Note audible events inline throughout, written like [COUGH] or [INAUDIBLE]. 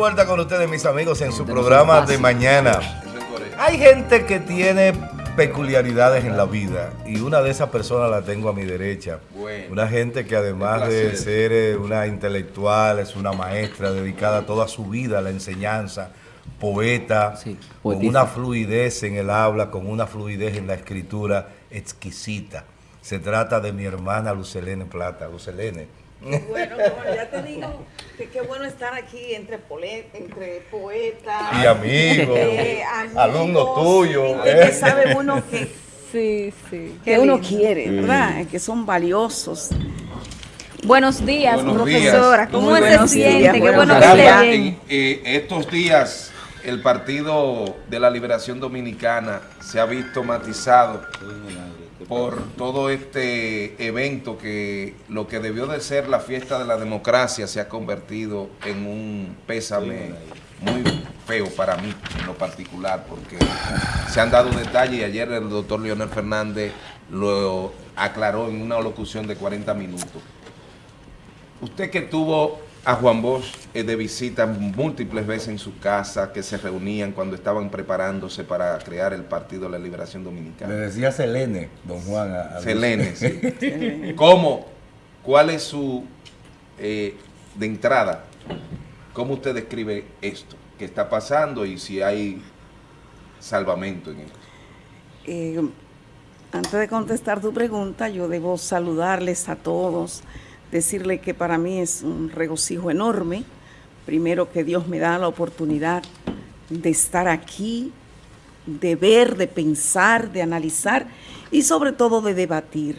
vuelta con ustedes, mis amigos, en su programa de mañana. Hay gente que tiene peculiaridades en la vida y una de esas personas la tengo a mi derecha. Una gente que además de ser eh, una intelectual, es una maestra dedicada toda su vida a la enseñanza, poeta, con una fluidez en el habla, con una fluidez en la escritura exquisita. Se trata de mi hermana Lucelene Plata. Lucelene, bueno, ya te digo que qué bueno estar aquí entre, entre poetas y amigos, eh, alumnos tuyos. Que eh. sabe uno que, sí, sí, que uno quiere, ¿verdad? Que son valiosos. Buenos días, profesora. ¿Cómo se siente? Qué bueno que esté bien. Eh, estos días el Partido de la Liberación Dominicana se ha visto matizado por todo este evento que lo que debió de ser la fiesta de la democracia se ha convertido en un pésame muy feo para mí en lo particular porque se han dado detalles y ayer el doctor Leonel Fernández lo aclaró en una locución de 40 minutos. Usted que tuvo a Juan Bosch eh, de visita múltiples veces en su casa, que se reunían cuando estaban preparándose para crear el Partido de la Liberación Dominicana. Le decía Selene, don Juan. Selene, sí. [LAUGHS] ¿Cómo? ¿Cuál es su, eh, de entrada, cómo usted describe esto que está pasando y si hay salvamento en esto? Eh, antes de contestar tu pregunta, yo debo saludarles a todos, decirle que para mí es un regocijo enorme, primero que Dios me da la oportunidad de estar aquí, de ver, de pensar, de analizar y sobre todo de debatir,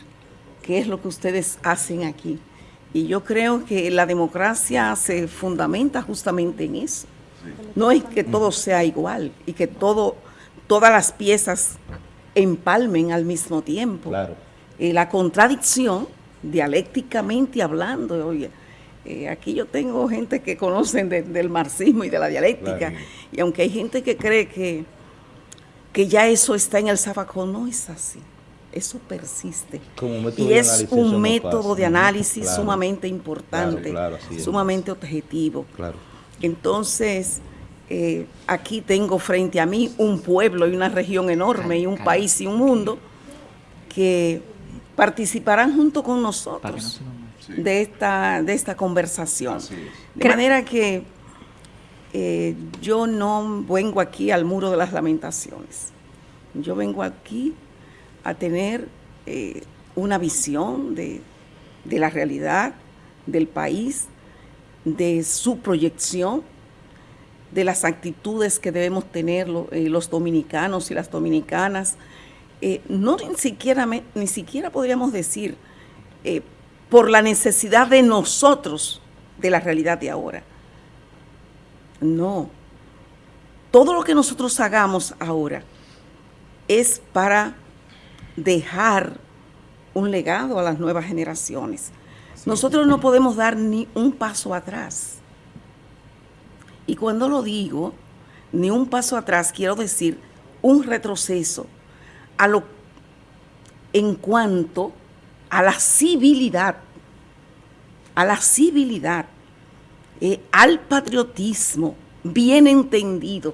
qué es lo que ustedes hacen aquí. Y yo creo que la democracia se fundamenta justamente en eso. No es que todo sea igual y que todo, todas las piezas empalmen al mismo tiempo. Claro. Y la contradicción dialécticamente hablando. Oye, eh, aquí yo tengo gente que conocen del marxismo y de la dialéctica, y aunque hay gente que cree que, que ya eso está en el zafacón, no es así. Eso persiste. y es un método de análisis sumamente importante, sumamente objetivo. Entonces, eh, aquí tengo frente a mí un pueblo y una región enorme y un país y un mundo que participarán junto con nosotros de, esta, de esta conversación. De manera que eh, yo no vengo aquí al muro de las lamentaciones. Yo vengo aquí a tener eh, una visión de, la realidad del país, de su proyección, de las actitudes que debemos tener eh, los dominicanos y las dominicanas, eh, no ni siquiera, ni siquiera podríamos decir eh, por la necesidad de nosotros de la realidad de ahora. No. Todo lo que nosotros hagamos ahora es para dejar un legado a las nuevas generaciones. Nosotros no podemos dar ni un paso atrás. Y cuando lo digo, ni un paso atrás, quiero decir un retroceso a lo, en cuanto a la civilidad, a la civilidad, eh, al patriotismo bien entendido,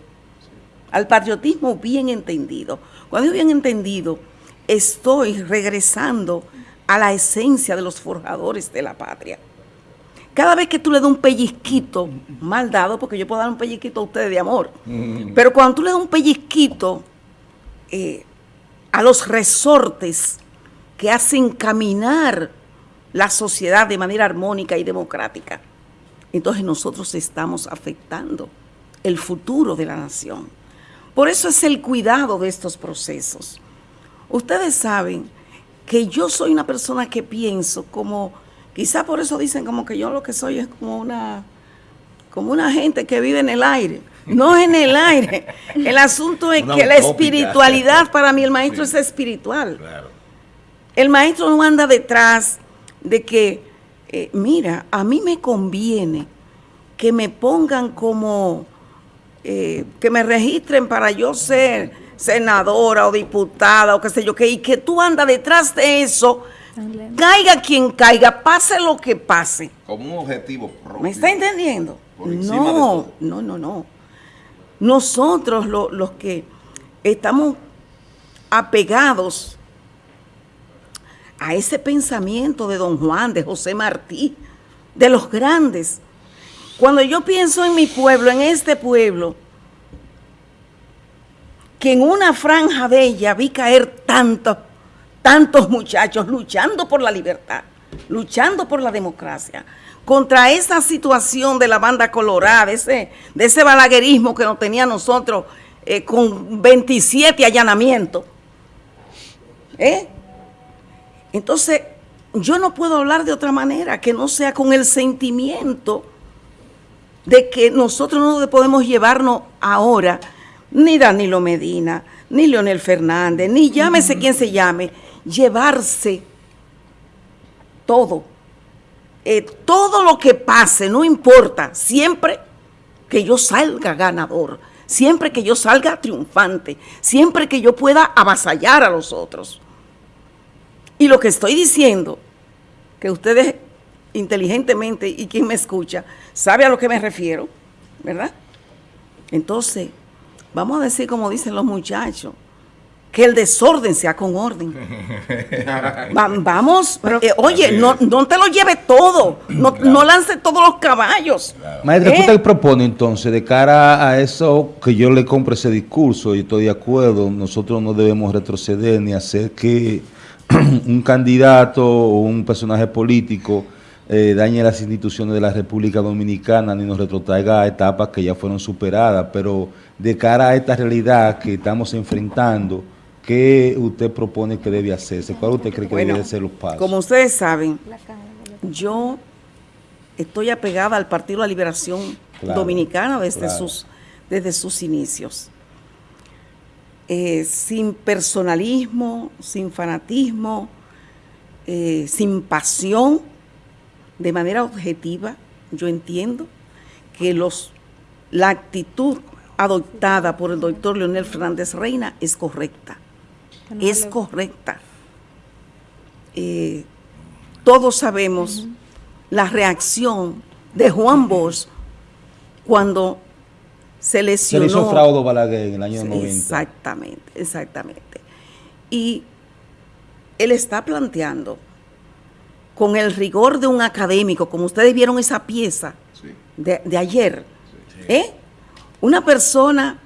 al patriotismo bien entendido. Cuando digo bien entendido, estoy regresando a la esencia de los forjadores de la patria. Cada vez que tú le das un pellizquito, mal dado, porque yo puedo dar un pellizquito a ustedes de amor, mm. pero cuando tú le das un pellizquito, eh, a los resortes que hacen caminar la sociedad de manera armónica y democrática. Entonces nosotros estamos afectando el futuro de la nación. Por eso es el cuidado de estos procesos. Ustedes saben que yo soy una persona que pienso como, quizá por eso dicen como que yo lo que soy es como una, como una gente que vive en el aire no en el aire. El asunto es que la espiritualidad, para mí el maestro es espiritual. El maestro no anda detrás de que, eh, mira, a mí me conviene que me pongan como, eh, que me registren para yo ser senadora o diputada o qué sé yo, que, y que tú andas detrás de eso Caiga quien caiga, pase lo que pase. Como un objetivo propio. ¿Me está entendiendo? No, no, no, no. Nosotros los que estamos apegados a ese pensamiento de don Juan, de José Martí, de los grandes. Cuando yo pienso en mi pueblo, en este pueblo, que en una franja de ella vi caer tantos, tantos muchachos luchando por la libertad, luchando por la democracia, contra esa situación de la banda colorada, de ese, de ese balaguerismo que nos tenía nosotros eh, con 27 allanamientos. ¿Eh? Entonces, yo no puedo hablar de otra manera que no sea con el sentimiento de que nosotros no podemos llevarnos ahora ni Danilo Medina, ni Leonel Fernández, ni llámese quien se llame, llevarse todo. Eh, todo lo que pase, no importa, siempre que yo salga ganador, siempre que yo salga triunfante, siempre que yo pueda avasallar a los otros. Y lo que estoy diciendo, que ustedes inteligentemente y quien me escucha, sabe a lo que me refiero, ¿verdad? Entonces, vamos a decir como dicen los muchachos, que el desorden sea con orden. [LAUGHS] vamos, eh, oye, no, no, te lo lleve todo, no, no lance todos los caballos. Maestra, ¿qué ¿Eh? usted propone entonces de cara a eso que yo le compre ese discurso y estoy de acuerdo, nosotros no debemos retroceder ni hacer que [CLEARS THROAT] un candidato o un personaje político eh, dañe las instituciones de la República Dominicana ni nos retrotraiga a etapas que ya fueron superadas, pero de cara a esta realidad que estamos enfrentando, ¿qué usted propone que debe hacerse? ¿Cuál usted cree que deben ser los pasos? Como ustedes saben, yo estoy apegada al Partido de la Liberación Dominicana desde, sus, desde sus inicios. Eh, sin personalismo, sin fanatismo, eh, sin pasión, de manera objetiva, yo entiendo que los, la actitud adoptada por el doctor Leonel Fernández Reina es correcta. Es correcta. Eh, todos sabemos la reacción de Juan Bosch cuando se lesionó. Se hizo fraude Balaguer en el año 90. Exactamente, exactamente. Y él está planteando con el rigor de un académico, como ustedes vieron esa pieza de, ayer, ¿eh? una persona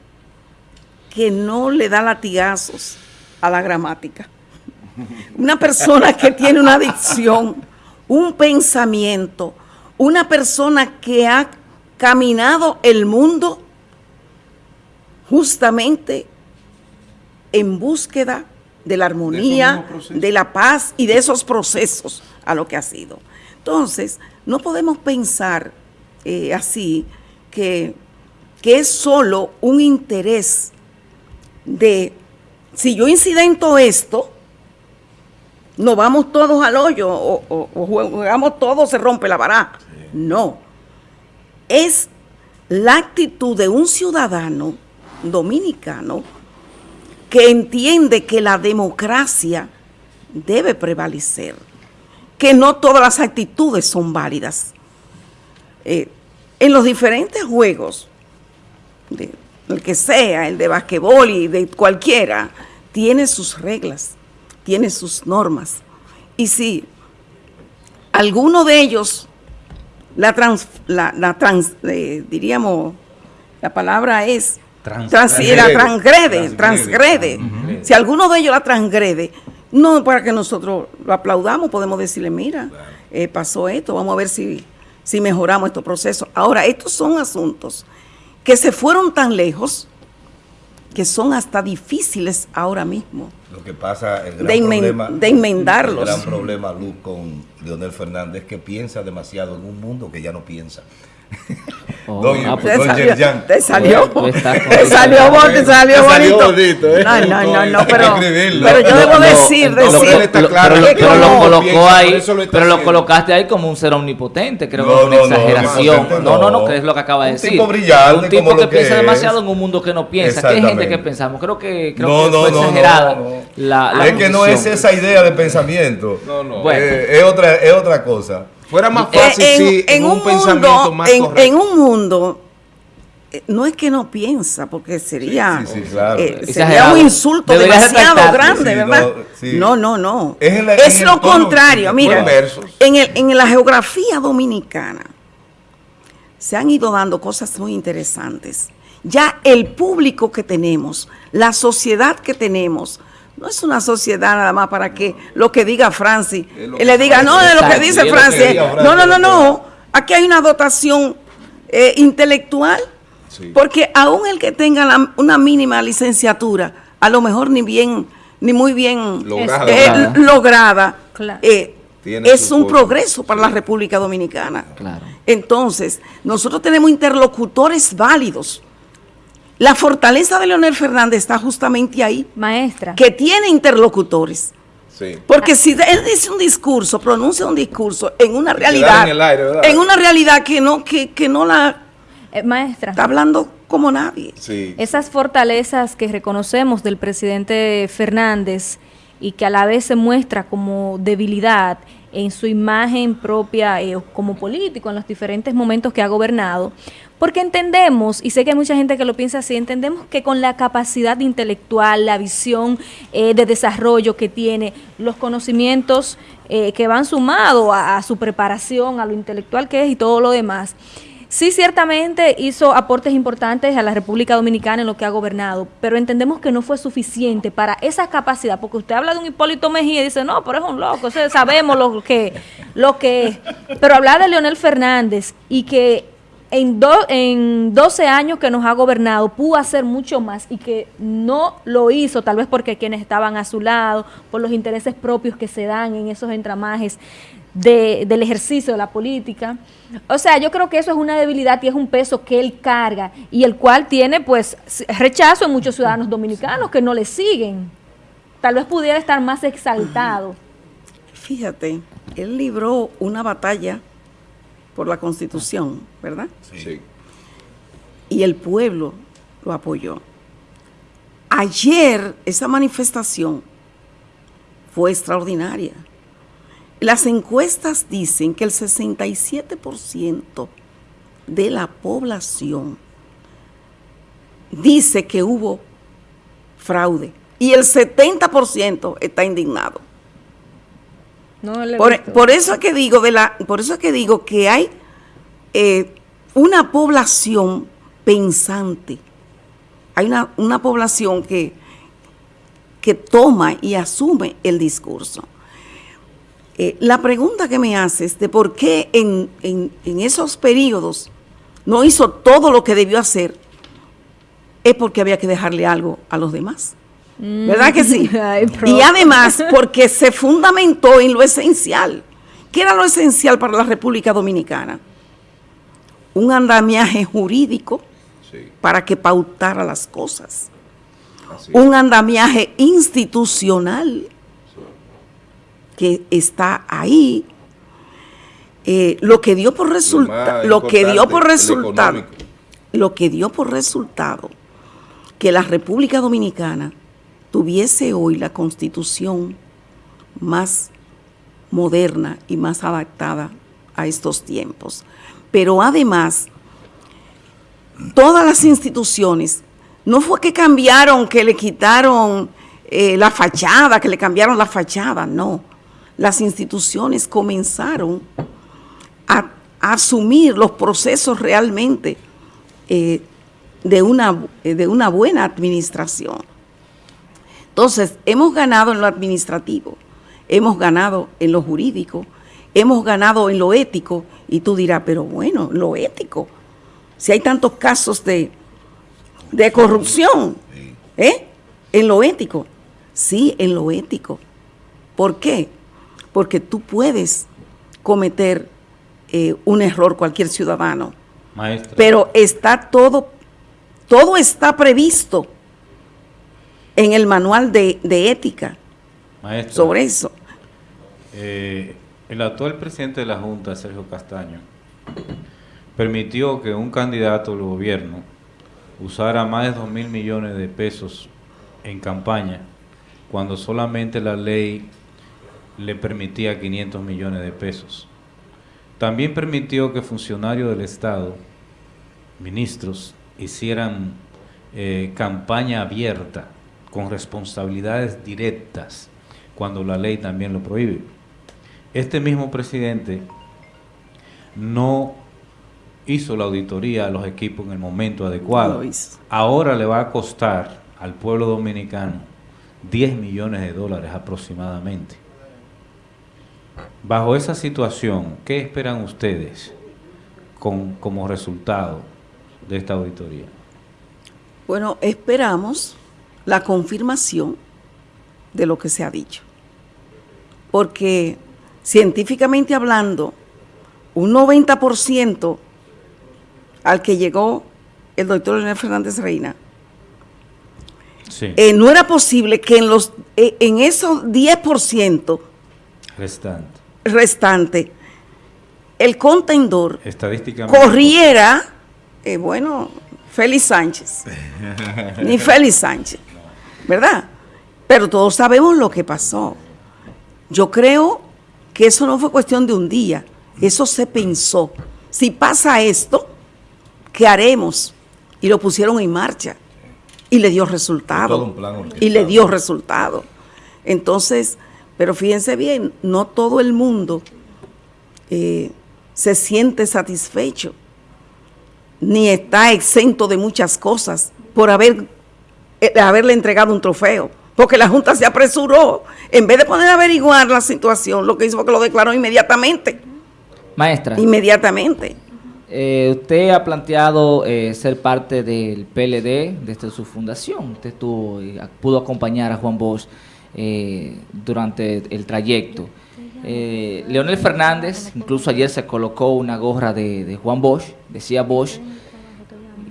que no le da latigazos a la gramática, una persona que tiene una adicción, un pensamiento, una persona que ha caminado el mundo justamente en búsqueda de la armonía, de, la paz y de esos procesos a lo que ha sido. Entonces, no podemos pensar eh, así que, que es solo un interés de, si yo incidento esto, nos vamos todos al hoyo o, jugamos todos, se rompe la baraja. No. Es la actitud de un ciudadano dominicano que entiende que la democracia debe prevalecer, que no todas las actitudes son válidas. Eh, en los diferentes juegos, el que sea, el de basquetbol y de cualquiera, tiene sus reglas, tiene sus normas. Y si alguno de ellos, la trans, la, trans eh, diríamos, la palabra es la transgrede, transgrede. Si alguno de ellos la transgrede, no para que nosotros lo aplaudamos, podemos decirle, mira, eh, pasó esto, vamos a ver si, si mejoramos estos procesos. Ahora, estos son asuntos que se fueron tan lejos que son hasta difíciles ahora mismo. Lo que pasa, el gran de, problema, de enmendarlos. El gran problema, Luz, con Leonel Fernández, que piensa demasiado en un mundo que ya no piensa. Oh, don, ah, pues, te, salió, te salió, te salió, te salió bonito. ¿eh? No, no, no, no, pero, pero yo debo decir, pero, lo colocó ahí, pero lo colocaste ahí como un ser omnipotente, creo que es una exageración. No, no, no, que es lo que acaba de decir. Un tipo brillante, un tipo que piensa demasiado en un mundo que no piensa. Que hay gente que pensamos, creo que creo que es exagerada la, Es que no es esa idea de pensamiento. No, no. Es otra es otra cosa. Fuera más eh, fácil si en, un, pensamiento más en, en un mundo eh, no es que no piensa, porque sería, eh, sería un insulto demasiado grande, ¿verdad? No, no, no. Es, lo contrario. Mira, en, el, en la geografía dominicana se han ido dando cosas muy interesantes. Ya el público que tenemos, la sociedad que tenemos, no es una sociedad nada más para que lo que diga Francis, le diga, no, de lo que dice Francis. No, no, no, no. Aquí hay una dotación eh, intelectual, porque aún el que tenga una mínima licenciatura, a lo mejor ni bien, ni muy bien lograda, eh, eh, es un progreso para la República Dominicana. Entonces, nosotros tenemos interlocutores válidos la fortaleza de Leonel Fernández está justamente ahí. Maestra. Que tiene interlocutores. Sí. Porque si él dice un discurso, pronuncia un discurso en una realidad, en, una realidad que no, que, no la eh, maestra está hablando como nadie. Sí. Esas fortalezas que reconocemos del presidente Fernández y que a la vez se muestra como debilidad en su imagen propia eh, como político en los diferentes momentos que ha gobernado, porque entendemos, y sé que hay mucha gente que lo piensa así, entendemos que con la capacidad intelectual, la visión eh, de desarrollo que tiene, los conocimientos eh, que van sumados a, su preparación, a lo intelectual que es y todo lo demás, Sí, ciertamente hizo aportes importantes a la República Dominicana en lo que ha gobernado, pero entendemos que no fue suficiente para esa capacidad, porque usted habla de un Hipólito Mejía y dice, no, pero es un loco, sabemos lo que, lo que es. Pero hablar de Leonel Fernández y que en, en 12 años que nos ha gobernado pudo hacer mucho más y que no lo hizo, tal vez porque quienes estaban a su lado, por los intereses propios que se dan en esos entramajes del ejercicio de la política. O sea, yo creo que eso es una debilidad y es un peso que él carga y el cual tiene pues rechazo en muchos ciudadanos dominicanos que no le siguen. Tal vez pudiera estar más exaltado. Fíjate, él libró una batalla por la Constitución, ¿verdad? Sí. Y el pueblo lo apoyó. Ayer esa manifestación fue extraordinaria. Las encuestas dicen que el 67% de la población dice que hubo fraude y el 70% está indignado por, eso es que digo de la, por eso es que digo que hay eh, una población pensante, hay una, población que, que toma y asume el discurso. Eh, la pregunta que me haces de por qué en, en esos periodos no hizo todo lo que debió hacer, es porque había que dejarle algo a los demás. ¿Verdad que sí? [LAUGHS] y además porque se fundamentó en lo esencial. ¿Qué era lo esencial para la República Dominicana? Un andamiaje jurídico para que pautara las cosas. Un andamiaje institucional que está ahí. Eh, lo que dio por resultado, lo que dio por resultado, lo que dio por resultado que la República Dominicana tuviese hoy la constitución más moderna y más adaptada a estos tiempos. Pero además, todas las instituciones, no fue que cambiaron, que le quitaron eh, la fachada, que le cambiaron la fachada, no. Las instituciones comenzaron a, asumir los procesos realmente eh, de, una, de una buena administración. Entonces, hemos ganado en lo administrativo, hemos ganado en lo jurídico, hemos ganado en lo ético, y tú dirás, pero bueno, lo ético, si hay tantos casos de, de corrupción, ¿eh? En lo ético, sí, en lo ético. ¿Por qué? Porque tú puedes cometer eh, un error cualquier ciudadano, Maestra. Pero está todo, todo está previsto en el manual de, ética Maestra, sobre eso. Eh, el actual presidente de la Junta, Sergio Castaño, permitió que un candidato del gobierno usara más de 2 mil millones de pesos en campaña, cuando solamente la ley le permitía 500 millones de pesos. También permitió que funcionarios del Estado, ministros, hicieran eh, campaña abierta con responsabilidades directas cuando la ley también lo prohíbe. Este mismo presidente no hizo la auditoría a los equipos en el momento adecuado. Ahora le va a costar al pueblo dominicano 10 millones de dólares aproximadamente. Bajo esa situación, ¿qué esperan ustedes con, como resultado de esta auditoría? Bueno, esperamos la confirmación de lo que se ha dicho. Porque científicamente hablando, un 90% al que llegó el doctor Leonel Fernández Reina, eh, no era posible que en, los, eh, en esos 10% restante. restante, el contendor corriera, eh, bueno, Félix Sánchez, ni Félix Sánchez. ¿Verdad? Pero todos sabemos lo que pasó. Yo creo que eso no fue cuestión de un día, eso se pensó. Si pasa esto, ¿qué haremos? Y lo pusieron en marcha y le dio resultado. Y le dio resultado. Entonces, pero fíjense bien, no todo el mundo eh, se siente satisfecho, ni está exento de muchas cosas por haber eh, haberle entregado un trofeo, porque la Junta se apresuró, en vez de poder averiguar la situación, lo que hizo fue que lo declaró inmediatamente. Maestra. Inmediatamente. Eh, usted ha planteado eh, ser parte del PLD desde su fundación. Usted pudo acompañar a Juan Bosch durante el trayecto. Leonel Fernández, incluso ayer se colocó una gorra de, de Juan Bosch, decía Bosch,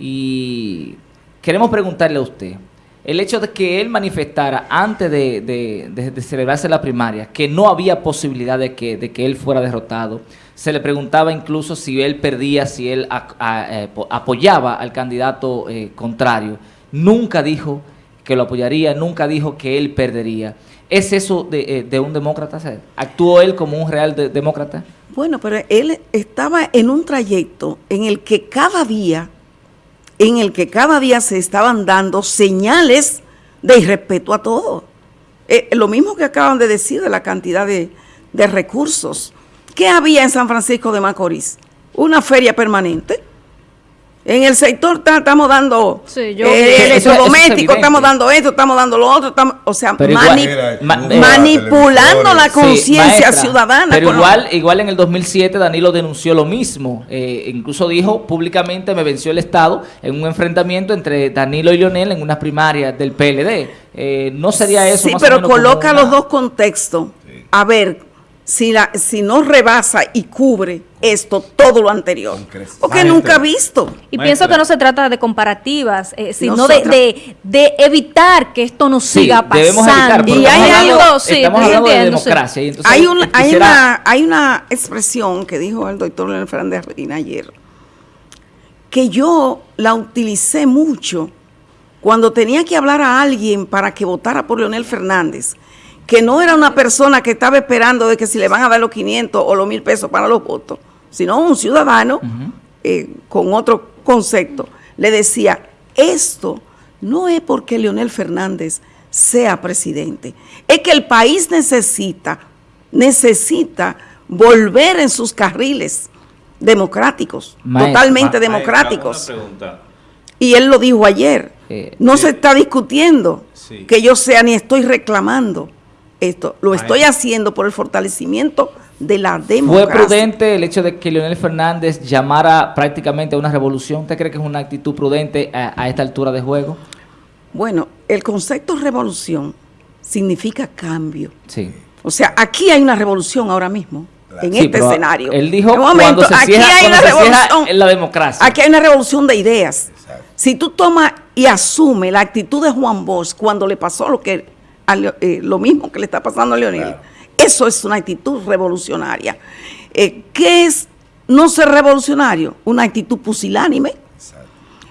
y queremos preguntarle a usted, el hecho de que él manifestara antes de, celebrarse la primaria que no había posibilidad de que, de que él fuera derrotado, se le preguntaba incluso si él perdía, si él eh, apoyaba al candidato eh, contrario. Nunca dijo que lo apoyaría, nunca dijo que él perdería. ¿Es eso de, eh, un demócrata? ¿Actuó él como un real demócrata? Bueno, pero él estaba en un trayecto en el que cada día en el que cada día se estaban dando señales de irrespeto a todo. Eh, lo mismo que acaban de decir de la cantidad de, de recursos. ¿Qué había en San Francisco de Macorís? Una feria permanente en el sector estamos dando sí, yo, eh, electrodomésticos, estamos dando esto, estamos dando lo otro, estamos, o sea, manipulando la conciencia ciudadana. Pero igual, igual en el 2007 Danilo denunció lo mismo, eh, incluso dijo públicamente me venció el Estado en un enfrentamiento entre Danilo y Lionel en unas primarias del PLD. Eh, ¿No sería eso? Sí, pero coloca los dos contextos. A ver, si, la, si no rebasa y cubre esto, todo lo anterior. Porque nunca ha visto. Y pienso que no se trata de comparativas, eh, sino de, de, evitar que esto no siga pasando. y hay algo, sí, de democracia. hay, hay, una, hay una expresión que dijo el doctor Leonel Fernández ayer, que yo la utilicé mucho cuando tenía que hablar a alguien para que votara por Leonel Fernández que no era una persona que estaba esperando de que si le van a dar los 500 o los 1000 pesos para los votos, sino un ciudadano eh, con otro concepto, le decía, esto no es porque Leonel Fernández sea presidente, es que el país necesita, necesita volver en sus carriles democráticos, totalmente democráticos. y él lo dijo ayer, eh, no se está discutiendo que yo sea ni estoy reclamando esto. Lo estoy haciendo por el fortalecimiento de la democracia. ¿Fue prudente el hecho de que Leonel Fernández llamara prácticamente a una revolución? ¿Usted cree que es una actitud prudente a, esta altura de juego? Bueno, el concepto revolución significa cambio. Sí. O sea, aquí hay una revolución ahora mismo. en este escenario. Él dijo cuando se aquí hay una revolución en la democracia. Aquí hay una revolución de ideas. Si tú tomas y asumes la actitud de Juan Bosch cuando le pasó lo que eh, lo mismo que le está pasando a Leonel, eso es una actitud revolucionaria. Eh, ¿Qué es no ser revolucionario? Una actitud pusilánime,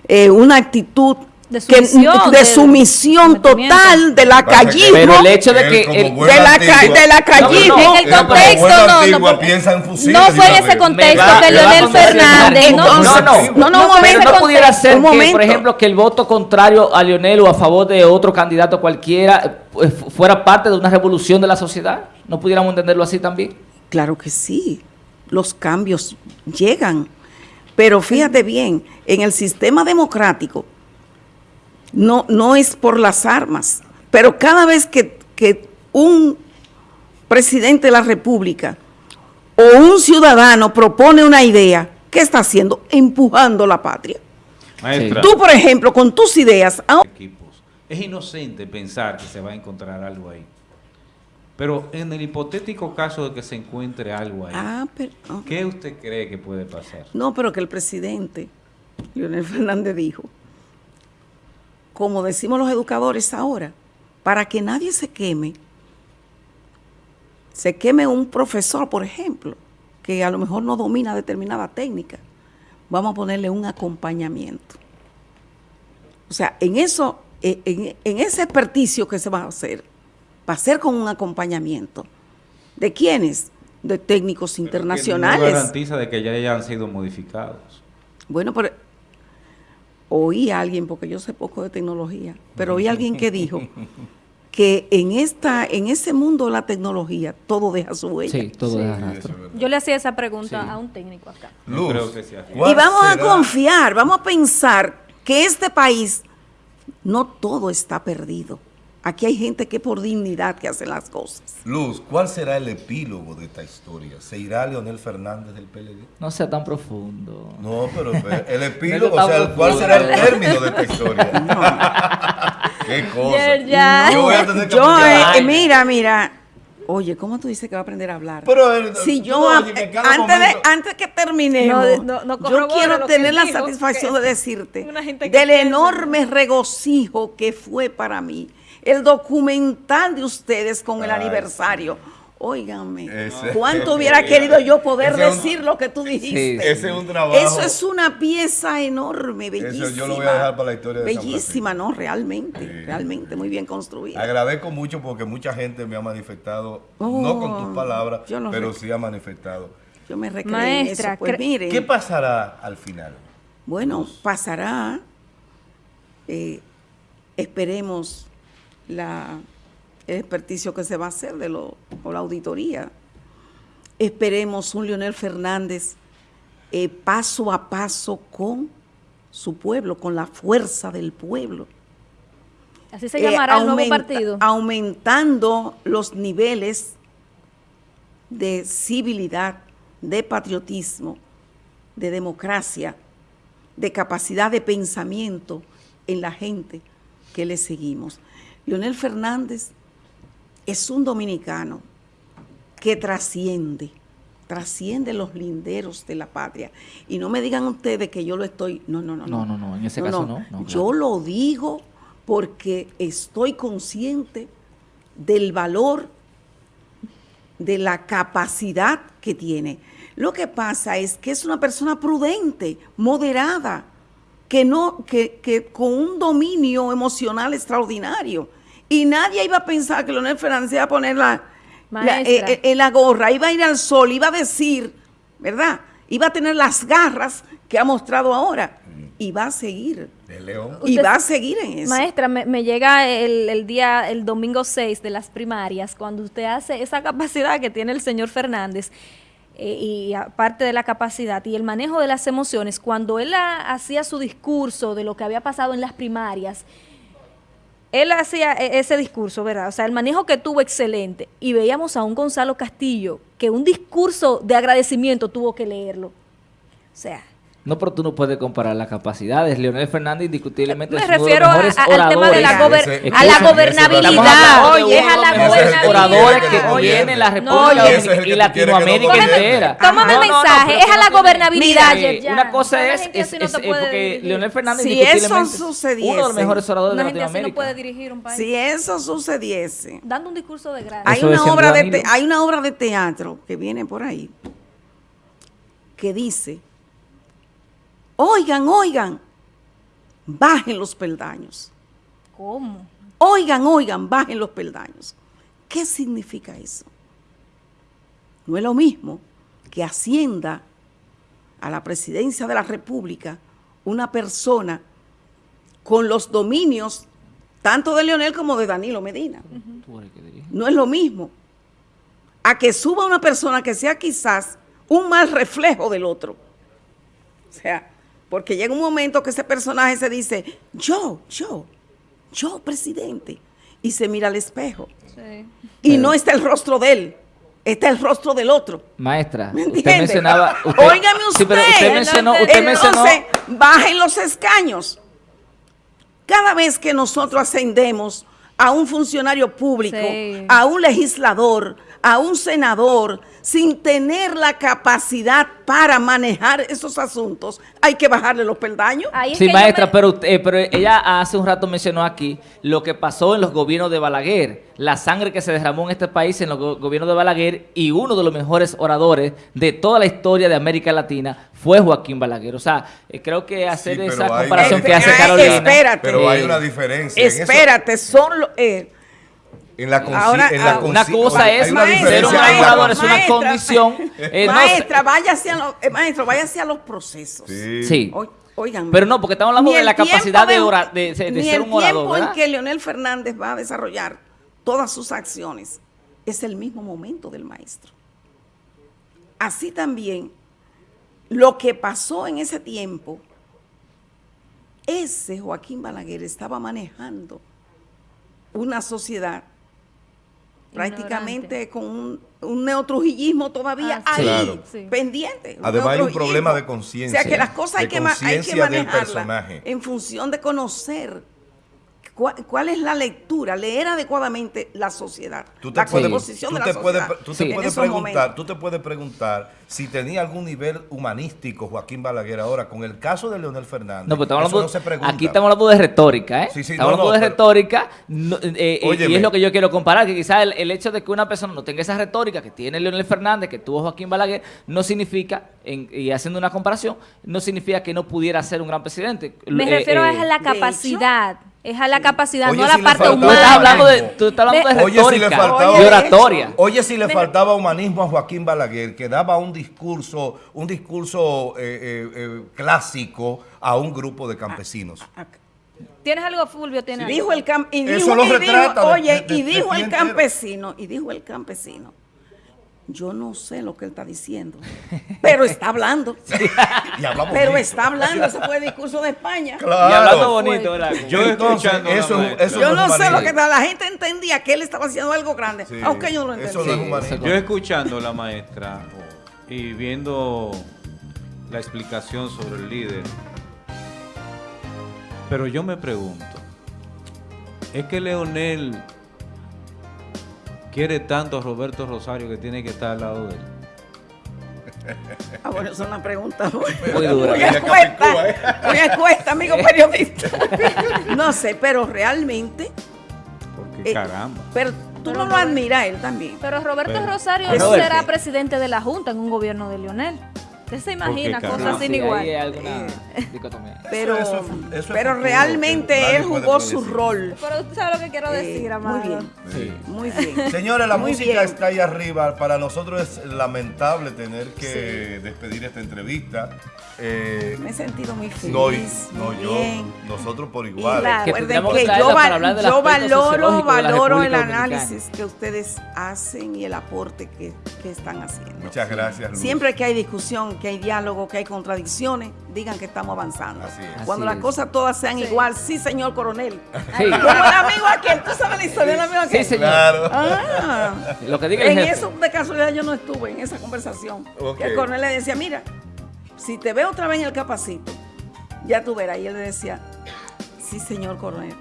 eh, una actitud de sumisión, de, sumisión total de la callismo. Pero el hecho de que el, de, la, de la callismo. No, en el contexto no, no, no, fue en ese contexto que Leonel Fernández. No, no, no, no, pero no pudiera ser que, por ejemplo, que el voto contrario a Leonel o a favor de otro candidato cualquiera eh, fuera parte de una revolución de la sociedad. ¿No pudiéramos entenderlo así también? Claro que sí. Los cambios llegan. Pero fíjate bien, en el sistema democrático, no, no es por las armas, pero cada vez que, un presidente de la República o un ciudadano propone una idea, ¿qué está haciendo? Empujando la patria. Tú, por ejemplo, con tus ideas... Es inocente pensar que se va a encontrar algo ahí. Pero en el hipotético caso de que se encuentre algo ahí, ah, ¿qué usted cree que puede pasar? No, pero que el presidente, Leonel Fernández, dijo como decimos los educadores ahora, para que nadie se queme, se queme un profesor, por ejemplo, que a lo mejor no domina determinada técnica, vamos a ponerle un acompañamiento. O sea, en eso, en, ese experticio que se va a hacer, va a ser con un acompañamiento. ¿De quiénes? De técnicos internacionales. no garantiza de que ya hayan sido modificados. Bueno, pero oí a alguien, porque yo sé poco de tecnología, pero oí a alguien que dijo [LAUGHS] que en esta en ese mundo de la tecnología todo deja su huella. Sí, todo deja Yo le hacía esa pregunta a un técnico acá. y vamos a confiar, vamos a pensar que este país no todo está perdido. Aquí hay gente que por dignidad que hace las cosas. Luz, ¿cuál será el epílogo de esta historia? ¿Se irá Leonel Fernández del PLD? No sea tan profundo. No, pero [LAUGHS] el epílogo, o sea, ¿cuál será el [LAUGHS] término de esta historia? [LAUGHS] ¿Qué cosa? Yo voy a tener que yo, eh, mira, mira, Oye, ¿cómo tú dices que va a aprender a hablar? Pero eh, si yo, antes, de, antes que terminemos, yo quiero tener la satisfacción de decirte del enorme regocijo que fue para mí el documental de ustedes con el aniversario. Óigame, ¿cuánto hubiera querido yo poder decir lo que tú dijiste? Ese es un trabajo. Eso es una pieza enorme, bellísima. Eso yo lo voy a dejar para la historia de Bellísima, ¿no? Realmente, realmente muy bien construida. Agradezco mucho porque mucha gente me ha manifestado, no con tus oh, palabras, pero sí ha manifestado. Yo me recreo Maestra, Pues mire, ¿Qué pasará al final? Bueno, pasará, eh, esperemos la, el experticio que se va a hacer de lo, o la auditoría. Esperemos un Leonel Fernández eh, paso a paso con su pueblo, con la fuerza del pueblo. Así se llamará el nuevo partido. Aumentando los niveles de civilidad, de patriotismo, de democracia, de capacidad de pensamiento en la gente que le seguimos. Leonel Fernández es un dominicano que trasciende, trasciende los linderos de la patria. Y no me digan ustedes que yo lo estoy... No, no, no. No, no, no, en ese caso no. Yo lo digo porque estoy consciente del valor, de la capacidad que tiene. Lo que pasa es que es una persona prudente, moderada, que, no, que, que con un dominio emocional extraordinario y nadie iba a pensar que Leonel Fernández iba a poner la, eh, eh, en la gorra, iba a ir al sol, iba a decir, ¿verdad? Iba a tener las garras que ha mostrado ahora. Y va a seguir. Y va a seguir en eso. Maestra, me, llega el, día, el domingo 6 de las primarias, cuando usted hace esa capacidad que tiene el señor Fernández, eh, y aparte de la capacidad y el manejo de las emociones, cuando él hacía su discurso de lo que había pasado en las primarias, él hacía e, ese discurso, ¿verdad? O sea, el manejo que tuvo excelente. Y veíamos a un Gonzalo Castillo que un discurso de agradecimiento tuvo que leerlo. O sea, No, pero tú no puedes comparar las capacidades. Leonel Fernández indiscutiblemente Me es refiero uno de los mejores a, al tema de la, gober a la gobernabilidad. Oye, es a la gobernabilidad. oradores que tiene la República y Latinoamérica entera. Tómame el mensaje, es a la gobernabilidad. Una cosa es, es, porque Leonel Fernández si eso sucediese, uno de los mejores oradores de Latinoamérica. no puede dirigir un país. Si eso sucediese, dando un discurso de gracia. Hay una obra de hay una obra de teatro que viene por ahí que dice Oigan, oigan, bajen los peldaños. ¿Cómo? Oigan, oigan, bajen los peldaños. ¿Qué significa eso? No es lo mismo que ascienda a la presidencia de la República una persona con los dominios tanto de Leonel como de Danilo Medina. No es lo mismo a que suba una persona que sea quizás un mal reflejo del otro. O sea, porque llega un momento que ese personaje se dice, yo, yo, yo, presidente. Y se mira al espejo. Y no está el rostro de él, está el rostro del otro. Maestra, usted mencionaba... Usted, Óigame usted. pero usted mencionó... Usted entonces, bajen los escaños. Cada vez que nosotros ascendemos a un funcionario público, a un legislador, a un senador sin tener la capacidad para manejar esos asuntos, hay que bajarle los peldaños. Sí, maestra, pero, eh, pero ella hace un rato mencionó aquí lo que pasó en los gobiernos de Balaguer, la sangre que se derramó en este país en los gobiernos de Balaguer y uno de los mejores oradores de toda la historia de América Latina fue Joaquín Balaguer. O sea, eh, eh, creo que hacer esa comparación que hace Carolina... Espérate. Pero hay una diferencia. Espérate, son... los en la, Ahora, en la ah, una cosa es ser un orador, es una condición. [LAUGHS] Eh, maestra, vaya hacia los, eh, maestro, vaya hacia los procesos. Sí. oigan, pero no, porque estamos hablando de la capacidad de, de, ser un orador. El tiempo en que Leonel Fernández va a desarrollar todas sus acciones es el mismo momento del maestro. Así también, lo que pasó en ese tiempo, ese Joaquín Balaguer estaba manejando una sociedad prácticamente con un, un neotrujillismo todavía ah, ahí, pendiente. Además hay un problema de conciencia. O sea que las cosas hay que, hay que manejarlas en función de conocer cuál, es la lectura, leer adecuadamente la sociedad, tú te la puedes, composición de la sociedad. tú, te puedes preguntar, tú te puedes preguntar si tenía algún nivel humanístico Joaquín Balaguer ahora con el caso de Leonel Fernández. No, pero estamos hablando, aquí estamos hablando de retórica, ¿eh? Sí, sí, estamos hablando de retórica eh, eh, y es lo que yo quiero comparar, que quizás el, hecho de que una persona no tenga esa retórica que tiene Leonel Fernández, que tuvo Joaquín Balaguer, no significa, y haciendo una comparación, no significa que no pudiera ser un gran presidente. Me refiero a la capacidad. Es a la capacidad, no a la parte humana. Tú estás hablando de, tú estás hablando de, retórica, de oratoria. Oye, si le faltaba humanismo a Joaquín Balaguer, que daba un discurso, un discurso eh, eh, eh, clásico a un grupo de campesinos. Ah, ¿Tienes algo, Fulvio? ¿Tienes dijo el y dijo, Oye, y dijo el campesino, y dijo el campesino, yo no sé lo que él está diciendo, pero está hablando. [LAUGHS] pero está hablando, ese fue el discurso de España. Claro. Y hablando bonito, ¿verdad? Yo escuchando eso, eso Yo no sé lo que la gente entendía que él estaba haciendo algo grande, aunque yo no lo entendía. yo escuchando la maestra y viendo la explicación sobre el líder, pero yo me pregunto, ¿es que Leonel quiere tanto a Roberto Rosario que tiene que estar al lado de él? [LAUGHS] Ah, bueno, es una pregunta muy, muy dura. Muy muy expuesta, amigo [LAUGHS] periodista. [LAUGHS] No sé, pero realmente... Porque eh, caramba. Pero tú no lo admiras él también. Pero Roberto Rosario será presidente de la Junta en un gobierno de Lionel. Usted se imagina cosas sin igual. pero pero realmente él jugó su rol. Pero usted sabe lo que quiero decir, Muy bien. Muy bien. [LAUGHS] Señores, la música está ahí arriba. Para nosotros es lamentable tener que despedir esta entrevista. Eh, Me he sentido muy feliz. No, yo, nosotros por igual. recuerden que, yo, valoro, valoro el análisis que ustedes hacen y el aporte que, que están haciendo. Muchas gracias. Siempre que hay discusión, que hay diálogo, que hay contradicciones, digan que estamos avanzando. Cuando las cosas todas sean igual, sí, señor coronel. Sí. Como el amigo aquel, tú sabes la historia del amigo aquel. Sí, señor. Claro. Ah, Lo que diga en eso, de casualidad, yo no estuve en esa conversación. El coronel le decía, mira, si te veo otra vez en el capacito, ya tú verás. Y él le decía, sí, señor coronel.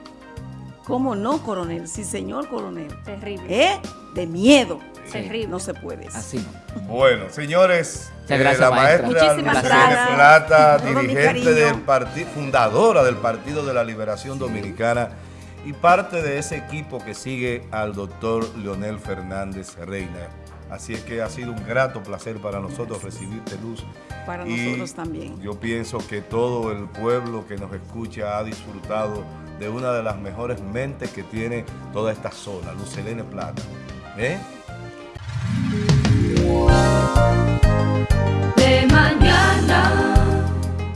¿Cómo no, coronel? Sí, señor coronel. Terrible. ¿Eh? De miedo. Terrible. No se puede. Así. Bueno, señores, eh, la maestra, gracias. Plata, dirigente del partido, fundadora del Partido de la Liberación Dominicana y parte de ese equipo que sigue al doctor Leonel Fernández Reina. Así es que ha sido un grato placer para nosotros recibirte, Luz. Para nosotros también. Yo pienso que todo el pueblo que nos escucha ha disfrutado de una de las mejores mentes que tiene toda esta zona, Luz Helene Plata. ¿Eh? De mañana.